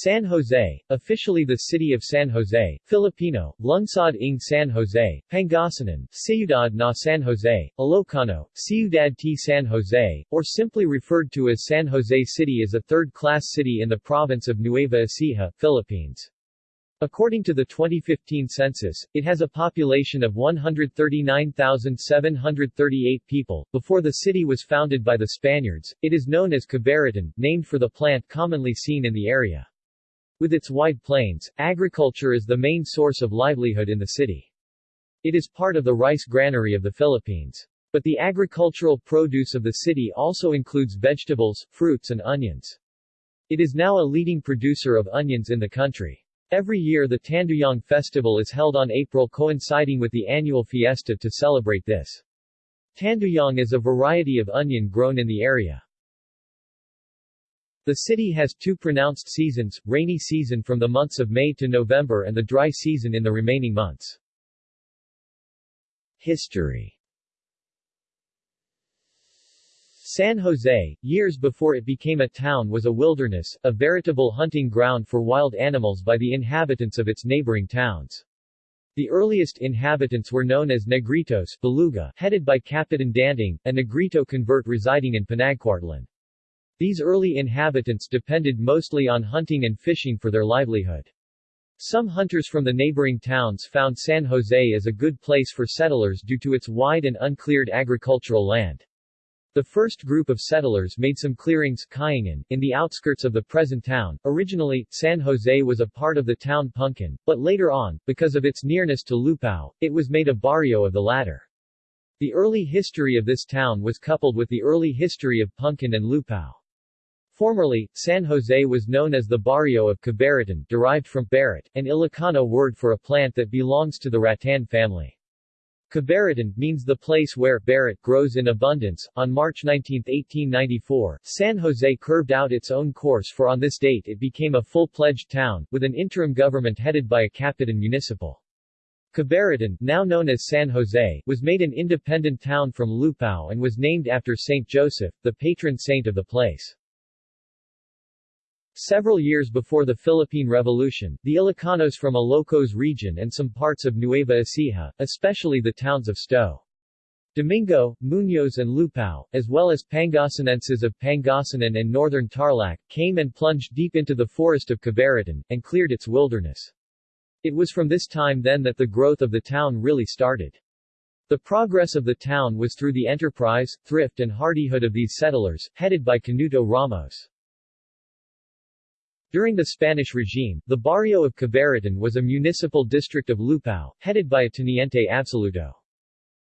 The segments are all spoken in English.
San Jose, officially the city of San Jose, Filipino, Lungsod ng San Jose, Pangasinan, Ciudad na San Jose, Ilocano, Ciudad t San Jose, or simply referred to as San Jose City is a third-class city in the province of Nueva Ecija, Philippines. According to the 2015 census, it has a population of 139,738 people. Before the city was founded by the Spaniards, it is known as Cabaritan, named for the plant commonly seen in the area. With its wide plains, agriculture is the main source of livelihood in the city. It is part of the rice granary of the Philippines. But the agricultural produce of the city also includes vegetables, fruits and onions. It is now a leading producer of onions in the country. Every year the Tanduyong Festival is held on April coinciding with the annual fiesta to celebrate this. Tanduyong is a variety of onion grown in the area. The city has two pronounced seasons, rainy season from the months of May to November and the dry season in the remaining months. History San Jose, years before it became a town was a wilderness, a veritable hunting ground for wild animals by the inhabitants of its neighboring towns. The earliest inhabitants were known as Negritos Baluga, headed by Capitan Danding, a Negrito convert residing in Panagcuartlan. These early inhabitants depended mostly on hunting and fishing for their livelihood. Some hunters from the neighboring towns found San Jose as a good place for settlers due to its wide and uncleared agricultural land. The first group of settlers made some clearings Kayangan, in the outskirts of the present town. Originally, San Jose was a part of the town Puncan, but later on, because of its nearness to Lupao, it was made a barrio of the latter. The early history of this town was coupled with the early history of Puncan and Lupao. Formerly, San Jose was known as the barrio of Cabaritan derived from barit, an Ilocano word for a plant that belongs to the rattan family. Cabaritan means the place where barit grows in abundance. On March 19, 1894, San Jose curved out its own course for on this date it became a full-pledged town, with an interim government headed by a Capitan Municipal. Cabaritan, now known as San Jose, was made an independent town from Lupao and was named after Saint Joseph, the patron saint of the place. Several years before the Philippine Revolution, the Ilocanos from Ilocos region and some parts of Nueva Ecija, especially the towns of Sto. Domingo, Muñoz and Lupao, as well as Pangasinenses of Pangasinan and northern Tarlac, came and plunged deep into the forest of Cabaritan, and cleared its wilderness. It was from this time then that the growth of the town really started. The progress of the town was through the enterprise, thrift and hardihood of these settlers, headed by Canuto Ramos. During the Spanish regime, the barrio of Cabaritan was a municipal district of Lupao, headed by a teniente absoluto.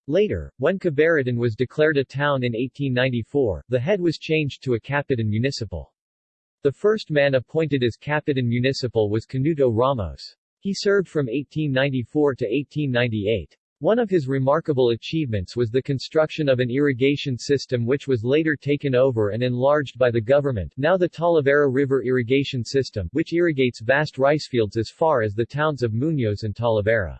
Later, when Cabaritan was declared a town in 1894, the head was changed to a Capitan Municipal. The first man appointed as Capitan Municipal was Canuto Ramos. He served from 1894 to 1898. One of his remarkable achievements was the construction of an irrigation system which was later taken over and enlarged by the government now the Talavera River Irrigation System, which irrigates vast rice fields as far as the towns of Muñoz and Talavera.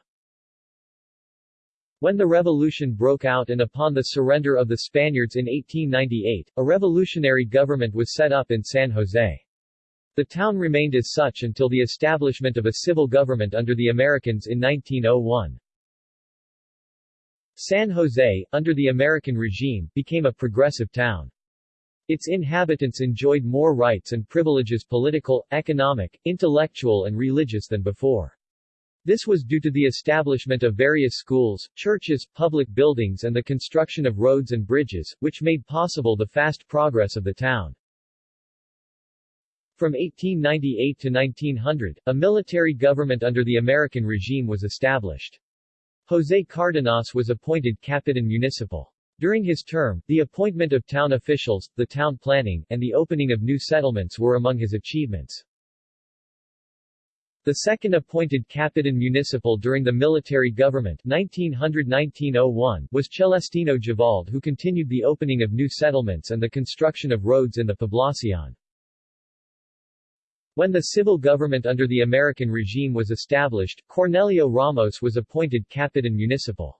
When the revolution broke out and upon the surrender of the Spaniards in 1898, a revolutionary government was set up in San Jose. The town remained as such until the establishment of a civil government under the Americans in 1901. San Jose, under the American regime, became a progressive town. Its inhabitants enjoyed more rights and privileges political, economic, intellectual and religious than before. This was due to the establishment of various schools, churches, public buildings and the construction of roads and bridges, which made possible the fast progress of the town. From 1898 to 1900, a military government under the American regime was established. José Cardenas was appointed Capitan Municipal. During his term, the appointment of town officials, the town planning, and the opening of new settlements were among his achievements. The second appointed Capitan Municipal during the military government 1900-1901 was Celestino Javald who continued the opening of new settlements and the construction of roads in the Poblacion. When the civil government under the American regime was established, Cornelio Ramos was appointed Capitan Municipal.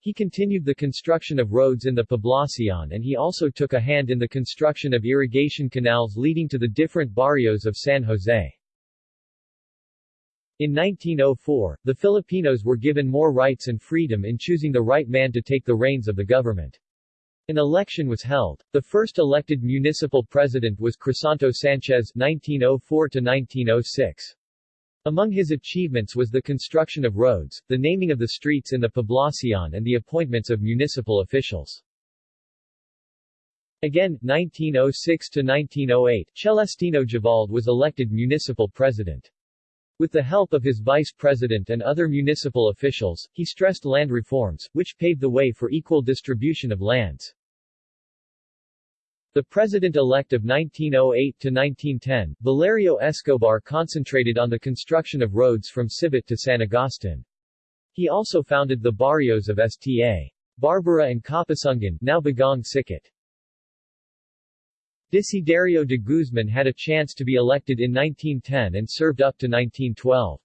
He continued the construction of roads in the Poblacion and he also took a hand in the construction of irrigation canals leading to the different barrios of San Jose. In 1904, the Filipinos were given more rights and freedom in choosing the right man to take the reins of the government. An election was held. The first elected municipal president was Crisanto Sanchez 1904 1906. Among his achievements was the construction of roads, the naming of the streets in the Poblacion and the appointments of municipal officials. Again, 1906 to 1908, Celestino Javald was elected municipal president. With the help of his vice president and other municipal officials, he stressed land reforms, which paved the way for equal distribution of lands. The president-elect of 1908 to 1910, Valerio Escobar concentrated on the construction of roads from Sibut to San Agustin. He also founded the barrios of Sta. Barbara and Kapasungan now Bagong Sikat. Desiderio de Guzman had a chance to be elected in 1910 and served up to 1912.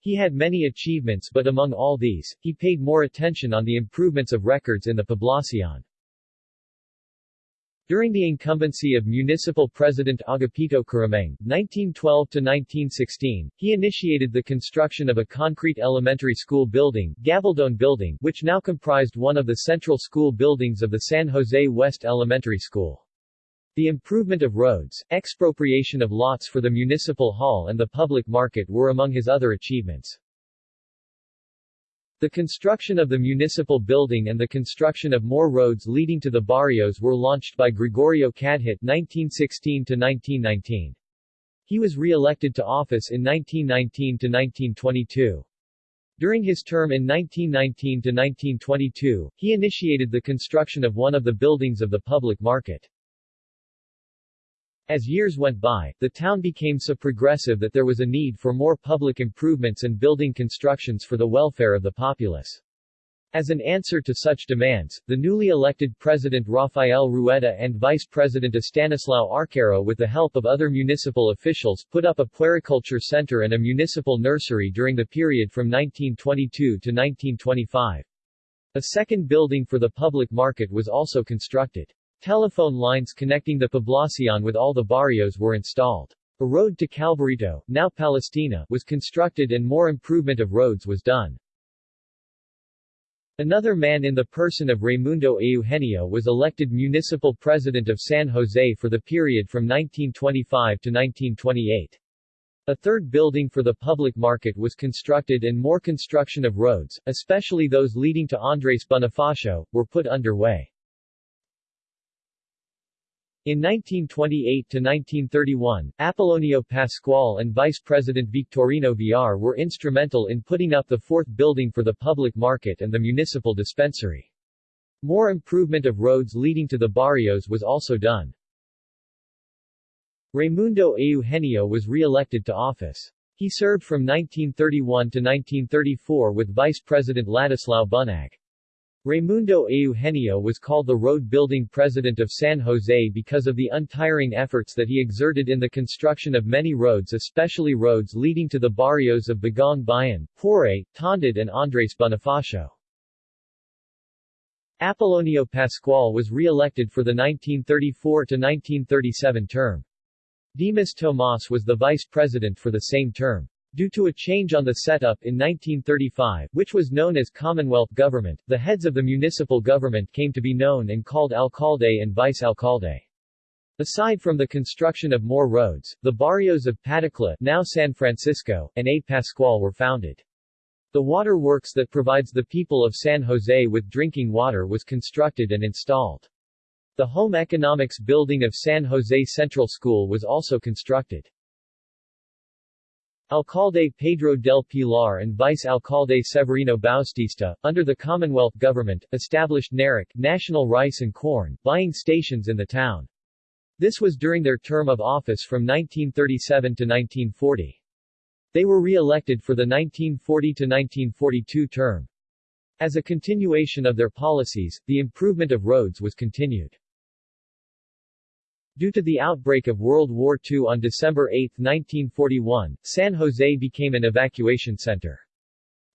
He had many achievements but among all these, he paid more attention on the improvements of records in the Poblacion. During the incumbency of municipal president Agapito Carameng, 1912-1916, he initiated the construction of a concrete elementary school building, Gabaldon Building, which now comprised one of the central school buildings of the San Jose West Elementary School. The improvement of roads, expropriation of lots for the municipal hall and the public market were among his other achievements. The construction of the municipal building and the construction of more roads leading to the barrios were launched by Gregorio Cadhit 1916-1919. He was re-elected to office in 1919-1922. During his term in 1919-1922, he initiated the construction of one of the buildings of the public market. As years went by, the town became so progressive that there was a need for more public improvements and building constructions for the welfare of the populace. As an answer to such demands, the newly elected President Rafael Rueda and Vice President Estanislao Arcaro with the help of other municipal officials put up a puericulture center and a municipal nursery during the period from 1922 to 1925. A second building for the public market was also constructed. Telephone lines connecting the Poblacion with all the barrios were installed. A road to Calvarito, now Palestina, was constructed and more improvement of roads was done. Another man in the person of Raimundo Eugenio was elected municipal president of San Jose for the period from 1925 to 1928. A third building for the public market was constructed and more construction of roads, especially those leading to Andres Bonifacio, were put underway. In 1928–1931, Apollonio Pascual and Vice President Victorino Villar were instrumental in putting up the fourth building for the public market and the municipal dispensary. More improvement of roads leading to the barrios was also done. Raimundo Eugenio was re-elected to office. He served from 1931 to 1934 with Vice President Ladislao Bunag. Raimundo Eugenio was called the road-building president of San Jose because of the untiring efforts that he exerted in the construction of many roads especially roads leading to the barrios of Bagong Bayan, Pore, Tondod and Andres Bonifacio. Apolonio Pascual was re-elected for the 1934-1937 term. Dimas Tomas was the vice president for the same term. Due to a change on the setup in 1935, which was known as Commonwealth government, the heads of the municipal government came to be known and called alcalde and vice-alcalde. Aside from the construction of more roads, the barrios of Patacla now San Francisco, and A. Pascual were founded. The water works that provides the people of San Jose with drinking water was constructed and installed. The home economics building of San Jose Central School was also constructed. Alcalde Pedro del Pilar and Vice-Alcalde Severino Bautista, under the Commonwealth government, established NARIC National Rice and Corn buying stations in the town. This was during their term of office from 1937 to 1940. They were re-elected for the 1940 to 1942 term. As a continuation of their policies, the improvement of roads was continued. Due to the outbreak of World War II on December 8, 1941, San Jose became an evacuation center.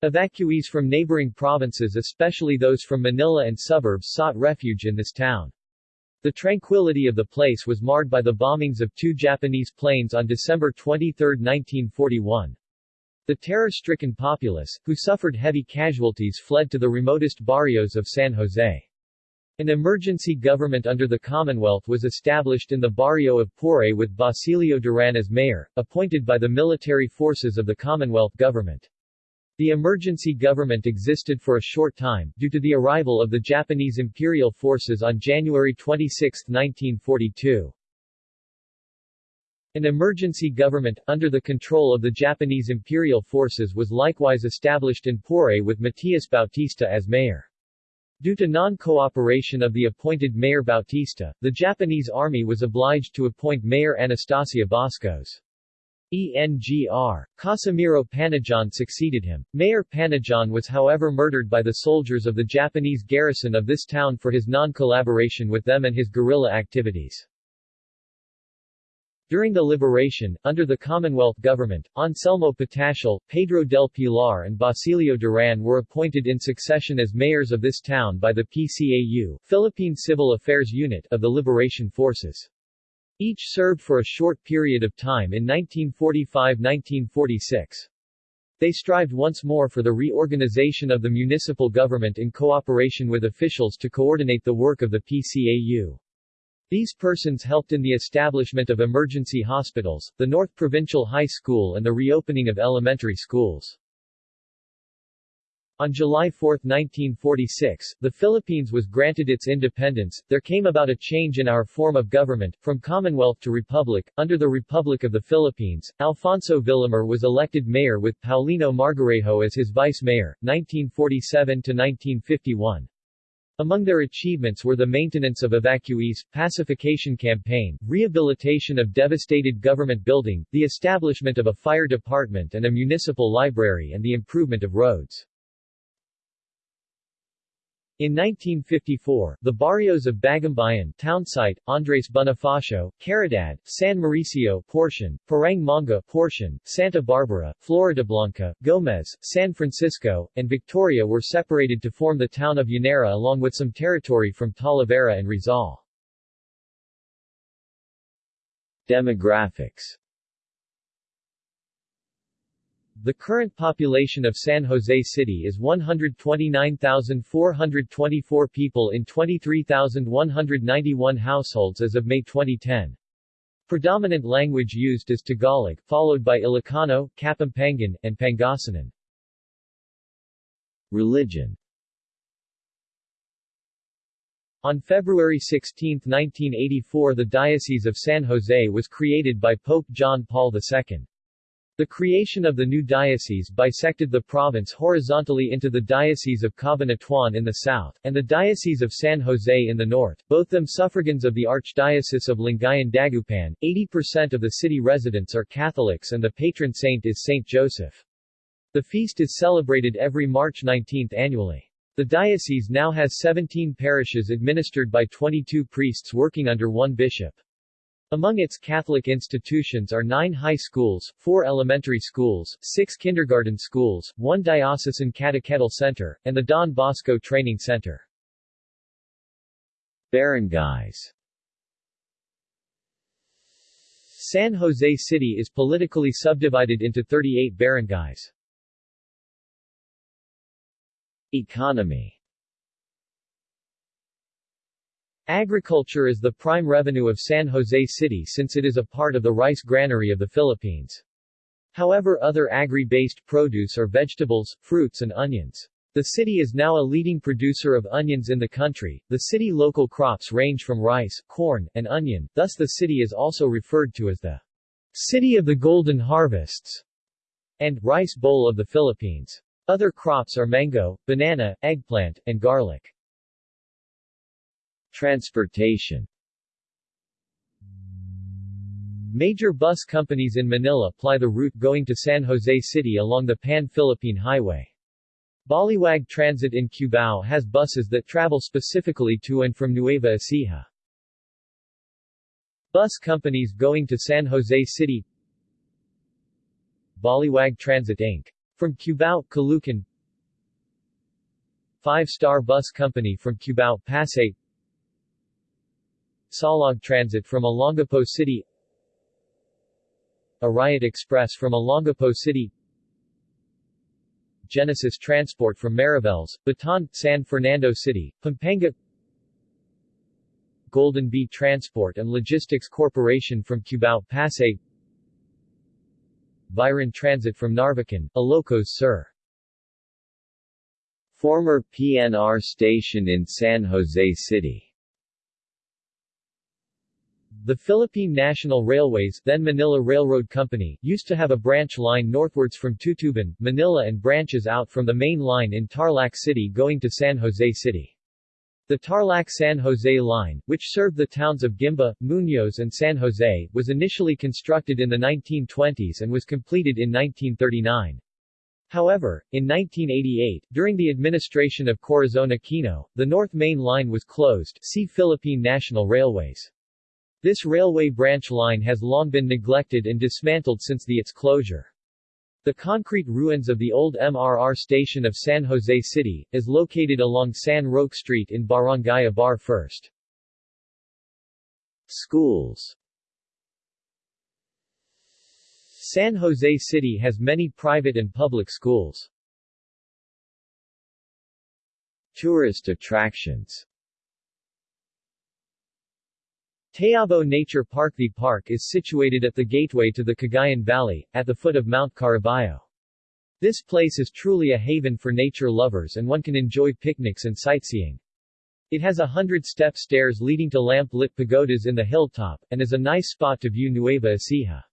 Evacuees from neighboring provinces especially those from Manila and suburbs sought refuge in this town. The tranquility of the place was marred by the bombings of two Japanese planes on December 23, 1941. The terror-stricken populace, who suffered heavy casualties fled to the remotest barrios of San Jose. An emergency government under the Commonwealth was established in the barrio of Pore with Basilio Duran as mayor, appointed by the military forces of the Commonwealth government. The emergency government existed for a short time, due to the arrival of the Japanese imperial forces on January 26, 1942. An emergency government, under the control of the Japanese imperial forces was likewise established in Pore with Matias Bautista as mayor. Due to non-cooperation of the appointed Mayor Bautista, the Japanese army was obliged to appoint Mayor Anastasia Bascos. ENGR. Casimiro Panajan succeeded him. Mayor Panajan was however murdered by the soldiers of the Japanese garrison of this town for his non-collaboration with them and his guerrilla activities. During the liberation, under the Commonwealth government, Anselmo Patacial, Pedro del Pilar and Basilio Duran were appointed in succession as mayors of this town by the PCAU Philippine Civil Affairs Unit of the Liberation Forces. Each served for a short period of time in 1945-1946. They strived once more for the reorganization of the municipal government in cooperation with officials to coordinate the work of the PCAU. These persons helped in the establishment of emergency hospitals, the North Provincial High School and the reopening of elementary schools. On July 4, 1946, the Philippines was granted its independence. There came about a change in our form of government, from Commonwealth to Republic. Under the Republic of the Philippines, Alfonso Villamor was elected mayor with Paulino Margarejo as his vice mayor, 1947 to 1951. Among their achievements were the maintenance of evacuees, pacification campaign, rehabilitation of devastated government building, the establishment of a fire department and a municipal library and the improvement of roads. In 1954, the barrios of Bagumbayan, Townsite, Andres Bonifacio, Caridad, San Mauricio, Portion, Parang Manga, Portion, Santa Barbara, Floridablanca, Gomez, San Francisco, and Victoria were separated to form the town of Llanera along with some territory from Talavera and Rizal. Demographics the current population of San Jose City is 129,424 people in 23,191 households as of May 2010. Predominant language used is Tagalog, followed by Ilocano, Kapampangan, and Pangasinan. Religion On February 16, 1984 the Diocese of San Jose was created by Pope John Paul II. The creation of the new diocese bisected the province horizontally into the Diocese of Cabanatuan in the south, and the Diocese of San Jose in the north, both them suffragans of the Archdiocese of Lingayen Dagupan. 80% of the city residents are Catholics and the patron saint is Saint Joseph. The feast is celebrated every March 19 annually. The diocese now has 17 parishes administered by 22 priests working under one bishop. Among its Catholic institutions are nine high schools, four elementary schools, six kindergarten schools, one diocesan catechetical center, and the Don Bosco Training Center. Barangays San Jose City is politically subdivided into 38 barangays. Economy Agriculture is the prime revenue of San Jose City since it is a part of the rice granary of the Philippines. However other agri-based produce are vegetables, fruits and onions. The city is now a leading producer of onions in the country. The city local crops range from rice, corn, and onion, thus the city is also referred to as the City of the Golden Harvests and Rice Bowl of the Philippines. Other crops are mango, banana, eggplant, and garlic. Transportation Major bus companies in Manila ply the route going to San Jose City along the Pan-Philippine Highway. Baliwag Transit in Cubao has buses that travel specifically to and from Nueva Ecija. Bus companies going to San Jose City Baliwag Transit Inc. From Cubao, Caloocan Five-Star Bus Company from Cubao, Pasay Saulog Transit from Olongapo City Arayat Express from Olongapo City Genesis Transport from Mariveles, Bataan, San Fernando City, Pampanga Golden Bee Transport and Logistics Corporation from Cubao, Pasay Viron Transit from Narvacan, Ilocos Sur Former PNR station in San Jose City the Philippine National Railways then Manila Railroad Company used to have a branch line northwards from Tutuban, Manila and branches out from the main line in Tarlac City going to San Jose City. The Tarlac-San Jose line, which served the towns of Guimba, Muñoz and San Jose, was initially constructed in the 1920s and was completed in 1939. However, in 1988, during the administration of Corazon Aquino, the North Main Line was closed see Philippine National Railways. This railway branch line has long been neglected and dismantled since the its closure. The concrete ruins of the old MRR station of San Jose City, is located along San Roque Street in Barangay Abar First. Schools San Jose City has many private and public schools. Tourist attractions Tayabo Nature Park The park is situated at the gateway to the Cagayan Valley, at the foot of Mount Caraballo. This place is truly a haven for nature lovers and one can enjoy picnics and sightseeing. It has a hundred-step stairs leading to lamp-lit pagodas in the hilltop, and is a nice spot to view Nueva Ecija.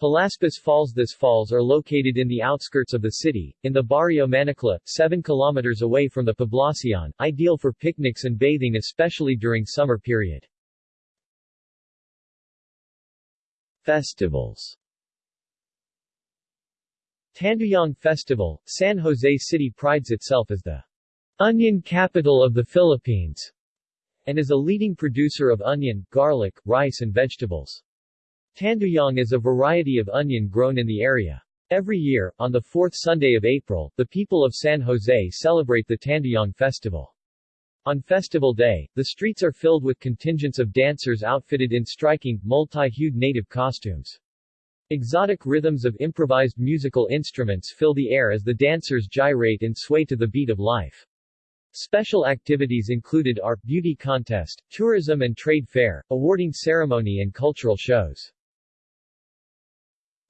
Palaspas Falls These falls are located in the outskirts of the city, in the Barrio Manicla, 7 kilometers away from the Poblacion, ideal for picnics and bathing especially during summer period. Festivals Tanduyong Festival, San Jose City prides itself as the onion capital of the Philippines, and is a leading producer of onion, garlic, rice and vegetables. Tanduyong is a variety of onion grown in the area. Every year, on the fourth Sunday of April, the people of San Jose celebrate the Tanduyong Festival. On festival day, the streets are filled with contingents of dancers outfitted in striking, multi-hued native costumes. Exotic rhythms of improvised musical instruments fill the air as the dancers gyrate and sway to the beat of life. Special activities included art, beauty contest, tourism and trade fair, awarding ceremony and cultural shows.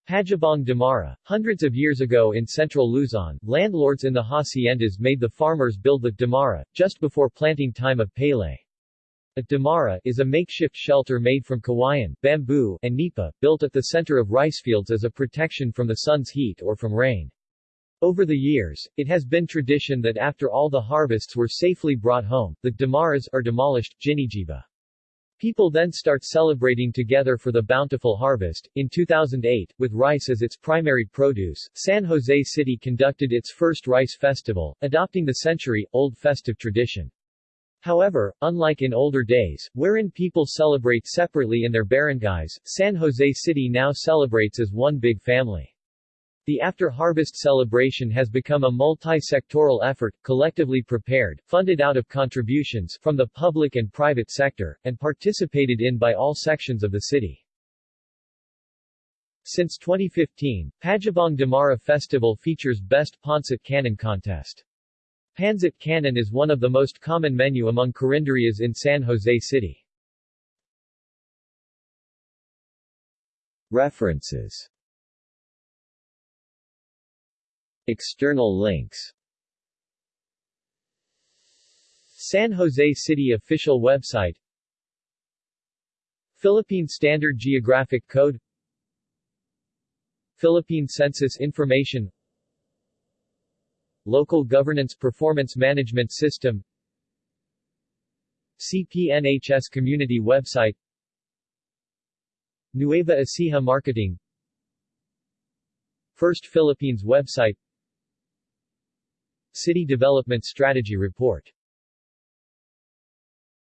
Pagibang Damara. Hundreds of years ago in central Luzon, landlords in the haciendas made the farmers build the Damara, just before planting time of palay. A Damara is a makeshift shelter made from kawayan, bamboo, and nipa, built at the center of rice fields as a protection from the sun's heat or from rain. Over the years, it has been tradition that after all the harvests were safely brought home, the Damaras are demolished, Ginijiba. People then start celebrating together for the bountiful harvest. In 2008, with rice as its primary produce, San Jose City conducted its first rice festival, adopting the century-old festive tradition. However, unlike in older days, wherein people celebrate separately in their barangays, San Jose City now celebrates as one big family. The after-harvest celebration has become a multi-sectoral effort, collectively prepared, funded out of contributions from the public and private sector, and participated in by all sections of the city. Since 2015, Pagibang Damara Festival features Best Pancit Canton Contest. Pancit Canton is one of the most common menu among carinderias in San Jose City. References External links. San Jose City official website. Philippine Standard Geographic Code. Philippine Census Information. Local Governance Performance Management System. CPNHS Community Website. Nueva Ecija Marketing. First Philippines website City Development Strategy Report